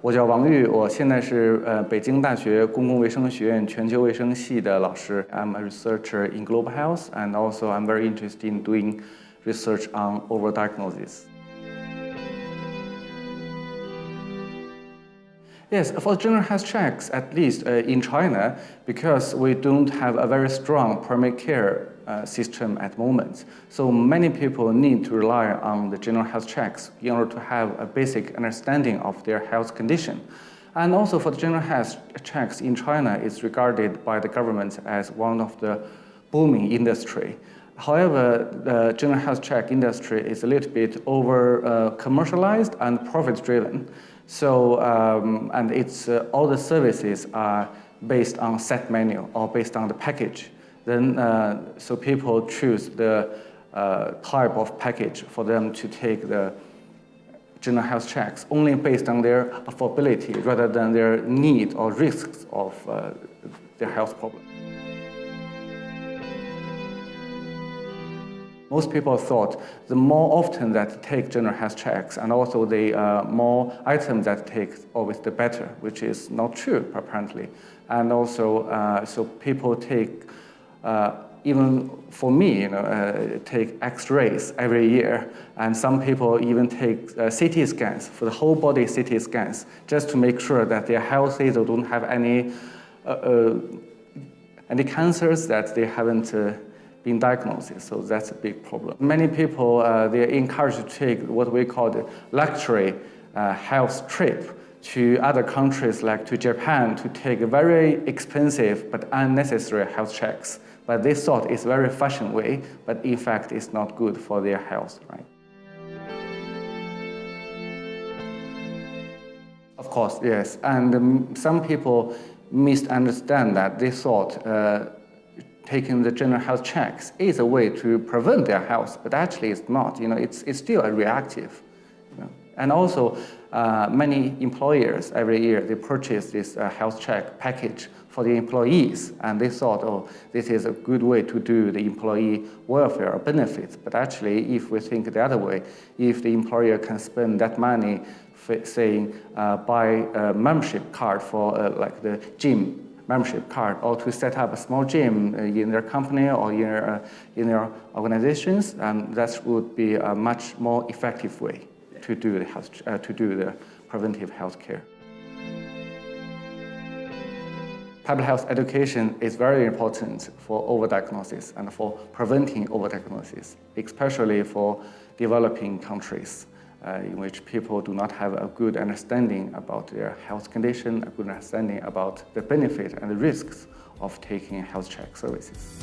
我叫王玉，我现在是呃北京大学公共卫生学院全球卫生系的老师。I'm a researcher in global health, and also I'm very interested in doing research on overdiagnosis. Yes, for general health checks, at least uh, in China, because we don't have a very strong primary care uh, system at the moment. So many people need to rely on the general health checks in order to have a basic understanding of their health condition. And also for the general health checks in China, it's regarded by the government as one of the booming industry. However, the general health check industry is a little bit over uh, commercialized and profit driven. So, um, and it's uh, all the services are based on set menu or based on the package then uh, so people choose the uh, type of package for them to take the general health checks only based on their affordability rather than their need or risks of uh, their health problem. Most people thought the more often that take general health checks and also the uh, more items that take, always the better, which is not true apparently. And also, uh, so people take uh, even for me, you know, uh, take X-rays every year, and some people even take uh, CT scans for the whole body CT scans just to make sure that they're healthy, they don't have any uh, any cancers that they haven't uh, been diagnosed. So that's a big problem. Many people they're encouraged to take what we call the luxury health trip to other countries like to Japan to take very expensive but unnecessary health checks. But they thought it's very fashion way, but in fact it's not good for their health, right? Of course, yes. And um, some people misunderstand that. They thought uh, taking the general health checks is a way to prevent their health, but actually it's not. You know, it's, it's still a reactive. You know? And also, uh, many employers every year, they purchase this uh, health check package for the employees. And they thought, oh, this is a good way to do the employee welfare benefits. But actually, if we think the other way, if the employer can spend that money, saying, uh, buy a membership card for uh, like the gym membership card or to set up a small gym uh, in their company or in their, uh, in their organizations, and that would be a much more effective way to do the, health, uh, to do the preventive health care. Public health education is very important for overdiagnosis and for preventing overdiagnosis, especially for developing countries Uh, in which people do not have a good understanding about their health condition, a good understanding about the benefit and the risks of taking health check services.